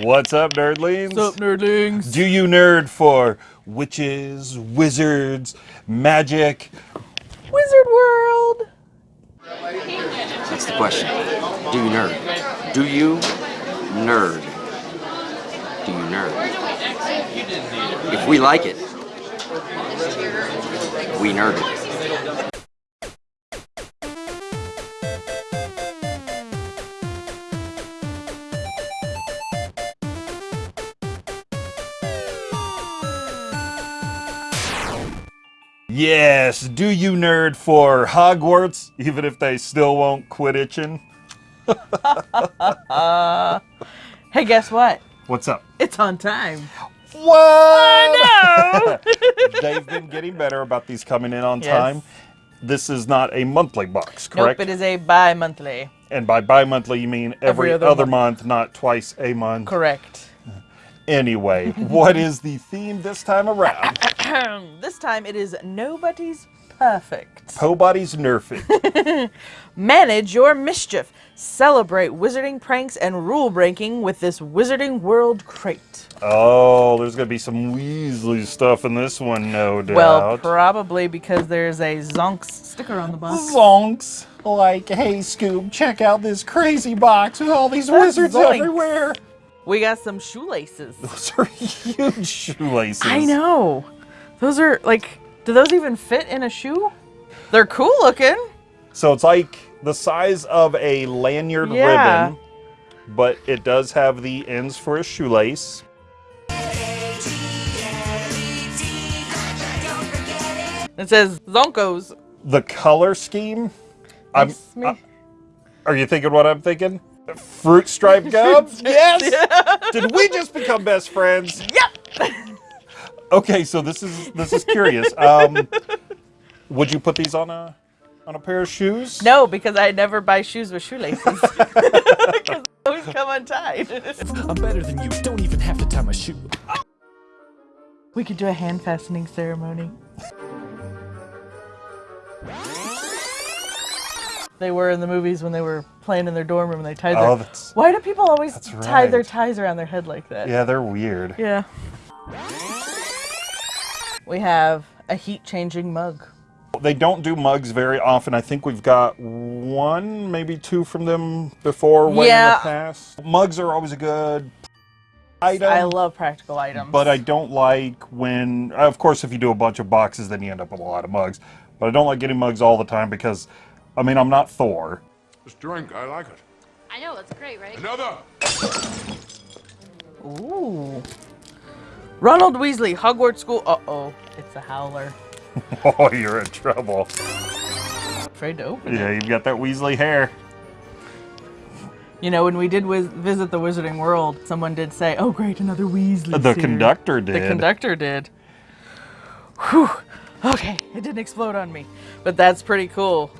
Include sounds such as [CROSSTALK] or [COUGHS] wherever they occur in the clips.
What's up, nerdlings? What's up, nerdlings? Do you nerd for witches, wizards, magic? Wizard World! That's the question. Do you nerd? Do you nerd? Do you nerd? If we like it, we nerd it. Yes, do you nerd for Hogwarts, even if they still won't quit itching? [LAUGHS] Hey, guess what? What's up? It's on time. What? [LAUGHS] They've been getting better about these coming in on Yes. time. This is not a monthly box, correct? Nope, it is a bi-monthly. and by bi-monthly, you mean every, Every other other, month. month, not twice a month. Correct. Anyway, what is the theme this time around? [COUGHS] this time it is Nobody's Perfect. Pobody's nerfing. [LAUGHS] Manage your mischief. Celebrate wizarding pranks and rule breaking with this Wizarding World crate. Oh, there's gonna be some Weasley stuff in this one, no doubt. Well, probably because there's a Zonks sticker on the box. Zonks. Like, hey Scoob, check out this crazy box with all these That's wizards Zoinks. everywhere. We got some shoelaces. [LAUGHS] Those are huge shoelaces. I know. Those are like, do those even fit in a shoe? They're cool looking. So it's like the size of a lanyard Yeah. ribbon, but it does have the ends for a shoelace. It says Zonkos. The color scheme. I'm, I- are you thinking what I'm thinking? Fruit stripe [LAUGHS] gums? yes. [LAUGHS] Did we just become best friends? Yep. Okay, so this is this is curious. Um, would you put these on a on a pair of shoes? No, because I never buy shoes with shoelaces. [LAUGHS] Because they always come untied. I'm better than you. Don't even have to tie my shoe. we could do a hand fastening ceremony. They were in the movies when they were playing in their dorm room and they tied their. Oh, that's Why do people always that's tie their ties around their head like that? yeah, they're weird. Yeah. We have a heat changing mug. They don't do mugs very often. I think we've got one, maybe two from them before way in Yeah. the past. Mugs are always a good item. I love practical items. but I don't like when, of course, if you do a bunch of boxes, then you end up with a lot of mugs. But I don't like getting mugs all the time because, I mean, I'm not Thor. This drink, I like it. I know, it's great, right? Another! Ooh. Ronald Weasley, Hogwarts School. Uh oh, it's a howler. [LAUGHS] Oh, you're in trouble. Afraid to open it. Yeah, you've got that Weasley hair. You know, when we did visit the Wizarding World, someone did say, "Oh, great, another Weasley." The conductor did. The conductor did. Whew. Okay, it didn't explode on me, but that's pretty cool.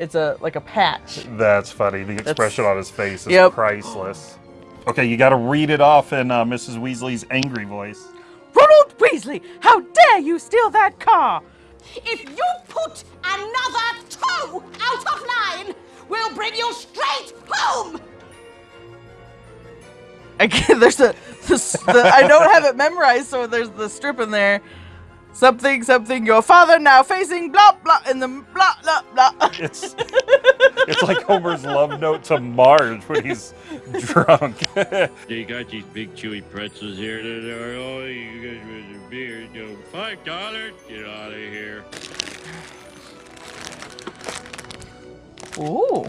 It's a like a patch. That's funny. The expression on his face is Yep. priceless. Okay, you got to read it off in uh, Mrs. Weasley's angry voice. Ronald Weasley, how dare you steal that car? If you put another two out of line, we'll bring you straight home! Again, there's a, this, the, I don't have it memorized, so there's the strip in there. Something, something, your father now facing blah, blah, in the blah, blah, blah. It's it's like Homer's love note to Marge when he's drunk. [LAUGHS] They got these big chewy pretzels here that are oh you guys with your beer, go five dollars, get out of here. Ooh.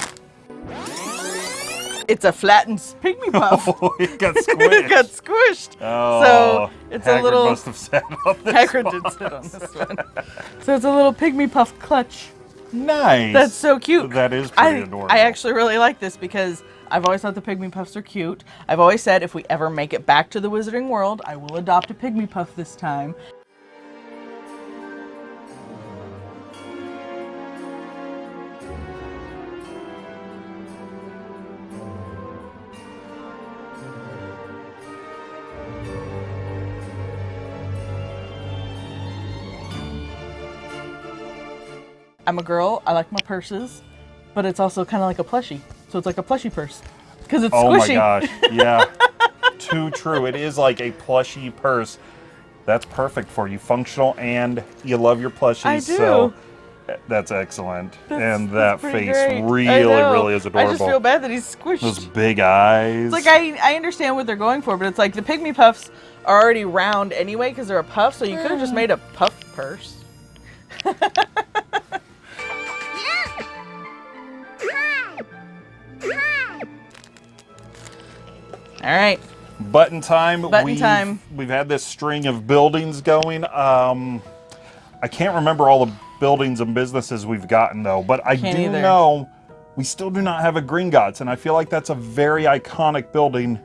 It's a flattened pygmy puff. [LAUGHS] oh, it got [LAUGHS] squished. it squished. got squished. Oh, so it's a Hagrid little. must have sat on this Hagrid one. did sit on this [LAUGHS] one. So it's a little pygmy puff clutch. Nice. That's so cute. That is I, pretty adorable. I actually really like this because I've always thought the pygmy puffs are cute. I've always said if we ever make it back to the Wizarding World, I will adopt a pygmy puff this time. I'm a girl. I like my purses, but it's also kind of like a plushie. So it's like a plushie purse because it's Oh squishy. my gosh. [LAUGHS] Yeah. too true. It is like a plushy purse. That's perfect for you, functional, and you love your plushies. I do. So that's excellent. and that That's face great. Really, really is adorable. I just feel bad that he's squished. Those big eyes. It's like I, I understand what they're going for, but it's like the pygmy puffs are already round anyway because they're a puff, so you could have just mm. made a puff purse. [LAUGHS] All right. Button time. Button we've, time. We've had this string of buildings going. Um, I can't remember all the buildings and businesses we've gotten though, but I Can't do either. know we still do not have a Green Gringotts, and I feel like that's a very iconic building.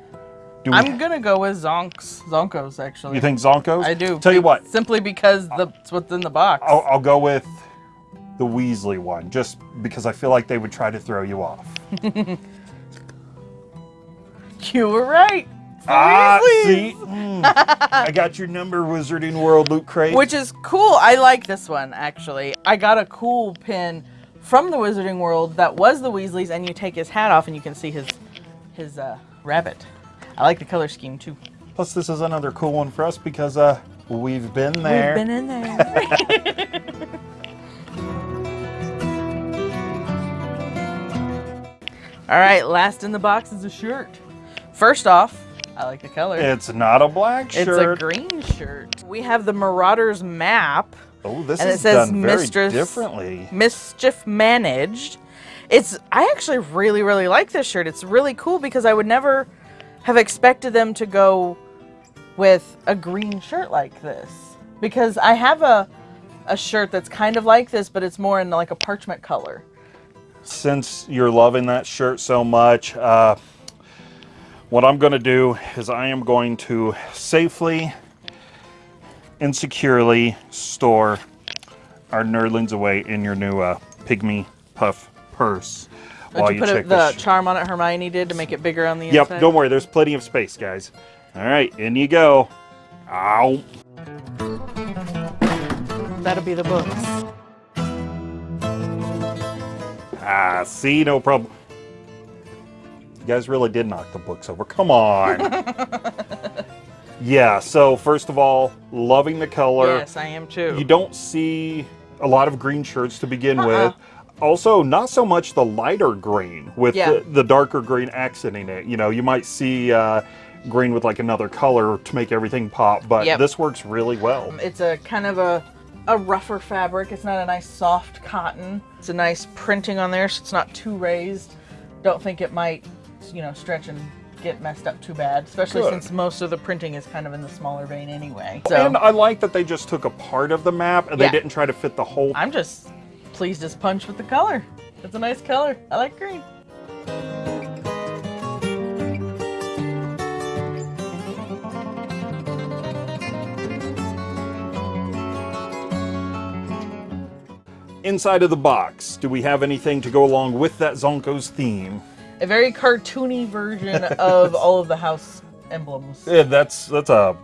Do we, I'm gonna go with Zonks, Zonkos actually. you think Zonkos? I do. Tell you what, Simply because that's what's in the box. I'll, I'll go with the Weasley one, just because I feel like they would try to throw you off. [LAUGHS] [LAUGHS] You were right. Ah, see, Mm. I got your number, Wizarding World Loot Crate. Which is cool. I like this one actually. I got a cool pin from the Wizarding World that was the Weasleys, and you take his hat off and you can see his his uh, rabbit. I like the color scheme too. Plus, this is another cool one for us because uh, we've been there. We've been in there. [LAUGHS] All right, last in the box is a shirt. First off, I like the color. It's not a black shirt. It's a green shirt. We have the Marauders map. oh, this and it is says done very Mistress- differently. Mischief Managed. It's I actually really really like this shirt. It's really cool because I would never have expected them to go with a green shirt like this because I have a a shirt that's kind of like this but it's more in like a parchment color. Since you're loving that shirt so much, uh, what I'm going to do is I am going to safely and securely store our nerdlings away in your new uh, Pygmy Puff purse. Did while you put the charm on it Hermione did to make it bigger on the Yep, inside? don't worry. There's plenty of space, guys. All right, in you go. Ow. That'll be the books. Ah, see, no problem. You guys really did knock the books over. Come on. [LAUGHS] yeah, so first of all, loving the color. Yes, I am too. You don't see a lot of green shirts to begin Uh-uh. with. Also, not so much the lighter green with Yeah. the, the darker green accenting it. You know, you might see uh, green with like another color to make everything pop, but Yep. this works really well. It's a kind of a a rougher fabric. It's not a nice soft cotton. It's a nice printing on there, so it's not too raised. Don't think it might, you know, stretch and get messed up too bad, especially Good. since most of the printing is kind of in the smaller vein anyway. So And I like that they just took a part of the map and Yeah. they didn't try to fit the whole I'm just pleased as punch with the color. It's a nice color. I like green. inside of the box. Do we have anything to go along with that Zonko's theme? A very cartoony version of [LAUGHS] all of the house emblems. Yeah, that's that's a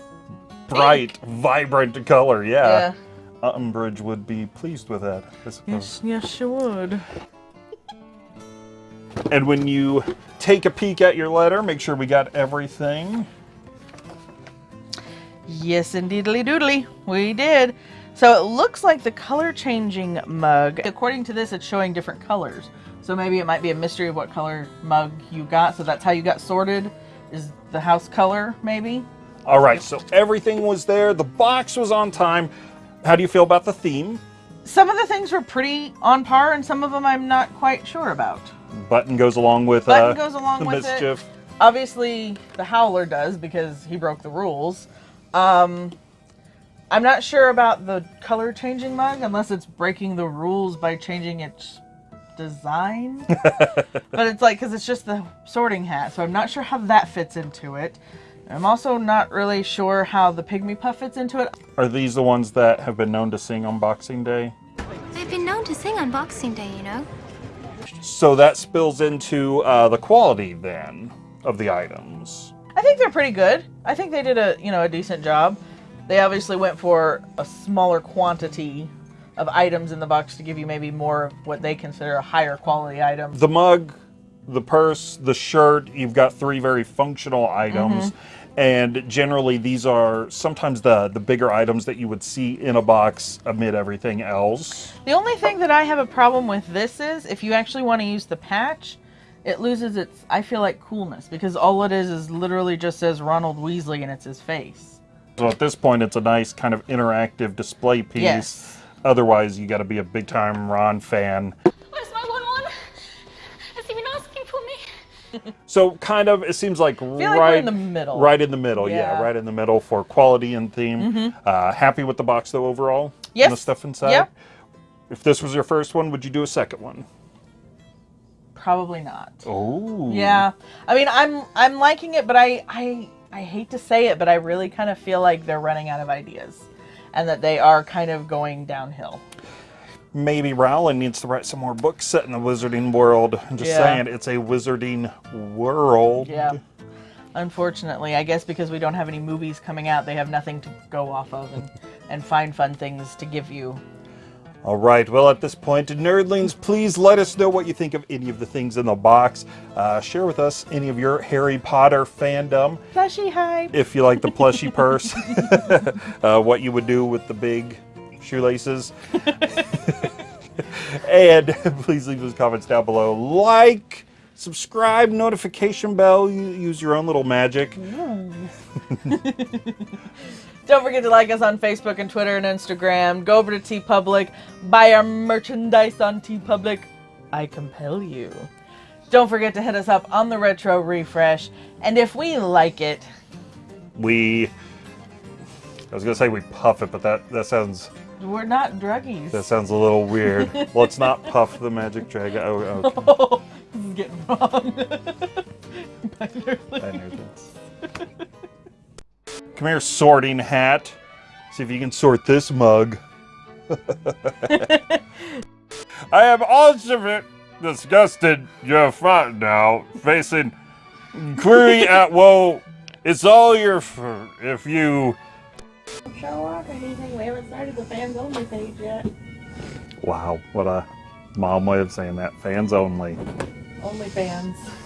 bright, vibrant color. Yeah. Yeah. Umbridge would be pleased with that, I suppose. Yes, yes, she would. And when you take a peek at your letter, make sure we got everything. Yes, indeedly doodly. We did. So it looks like the color changing mug. According to this, it's showing different colors. So maybe it might be a mystery of what color mug you got. So that's how you got sorted, is the house color, maybe? All right, so everything was there. The box was on time. How do you feel about the theme? Some of the things were pretty on par, and some of them I'm not quite sure about. Button goes along with Button uh, goes along the with mischief. it. Obviously, the Howler does because he broke the rules. Um, I'm not sure about the color changing mug unless it's breaking the rules by changing its design. [LAUGHS] but it's like because it's just the sorting hat, so I'm not sure how that fits into it. I'm also not really sure how the pygmy puff fits into it. Are these the ones that have been known to sing on Boxing Day? They've been known to sing on Boxing Day, you know. So that spills into uh, the quality then of the items. I think they're pretty good. I think they did a you know a decent job. They obviously went for a smaller quantity of items in the box to give you maybe more of what they consider a higher quality item. The mug, the purse, the shirt, you've got three very functional items. Mm-hmm. And generally, these are sometimes the the bigger items that you would see in a box amid everything else. The only thing that I have a problem with this is if you actually want to use the patch, it loses its, I feel like, coolness because all it is is literally just says Ronald Weasley and it's his face. So at this point, it's a nice kind of interactive display piece. Yes. Otherwise, you got to be a big time Ron fan. Where's my Won-Won? Has he been asking for me? So kind of, it seems like like we're right in the middle. Right in the middle, yeah, Yeah. Right in the middle for quality and theme. Uh, happy with the box though overall. Yes. And the stuff inside. Yep. If this was your first one, would you do a second one? Probably not. Oh. Yeah. I mean, I'm I'm liking it, but I I I hate to say it, but I really kind of feel like they're running out of ideas and that they are kind of going downhill. Maybe Rowling needs to write some more books set in the wizarding world. I'm just Yeah. saying, it's a wizarding world. Yeah. Unfortunately, I guess because we don't have any movies coming out, they have nothing to go off of and, and find fun things to give you. All right. Well, at this point, nerdlings, please let us know what you think of any of the things in the box. Uh, share with us any of your Harry Potter fandom. Plushy hype. If you like the plushy purse, [LAUGHS] uh, what you would do with the big shoelaces. [LAUGHS] and [LAUGHS] please leave those comments down below. Like, subscribe, notification bell. You use your own little magic. [LAUGHS] Don't forget to like us on Facebook and Twitter and Instagram. Go over to TeePublic, buy our merchandise on TeePublic. I compel you. Don't forget to hit us up on the retro refresh. And if we like it, We, I was gonna say we puff it, but that that sounds we're not druggies. that sounds a little weird. [LAUGHS] Let's not puff the magic dragon. Oh, okay. [LAUGHS] this is getting wrong. Bye, nerdlings. I knew this. Come here, sorting hat. See if you can sort this mug. [LAUGHS] I am ultimate disgusted Jeff now, facing query [LAUGHS] at woe. It's all your f- if you. show off or anything. We haven't started the fans only page yet. Wow, what a mom way of saying that. Fans only. Only fans.